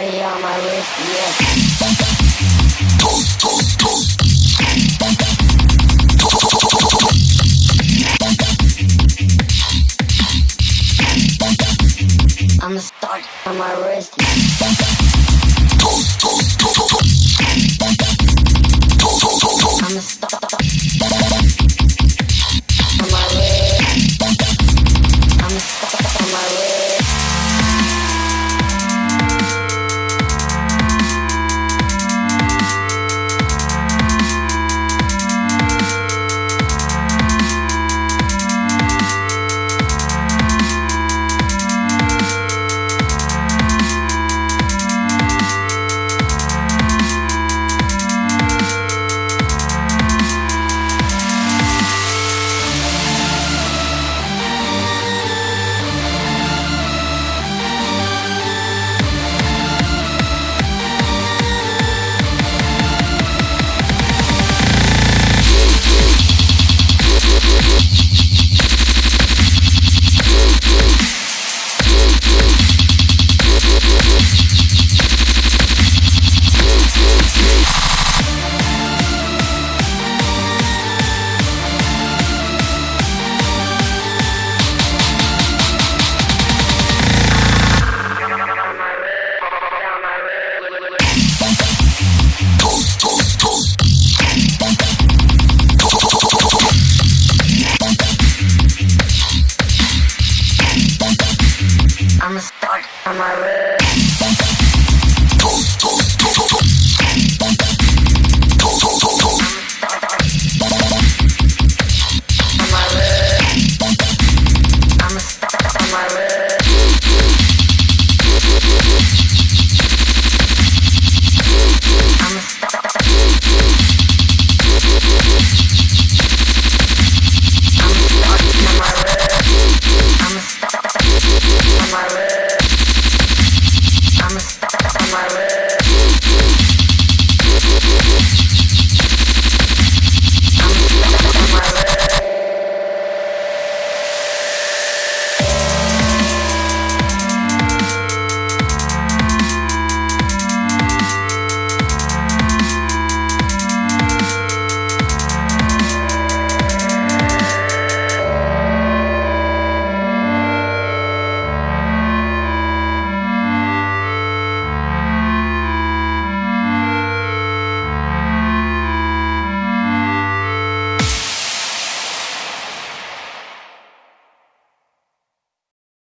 start on my wrist, 40 on my wrist, yeah. I'm the start on my wrist. I'm the start. my red.